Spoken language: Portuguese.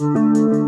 Música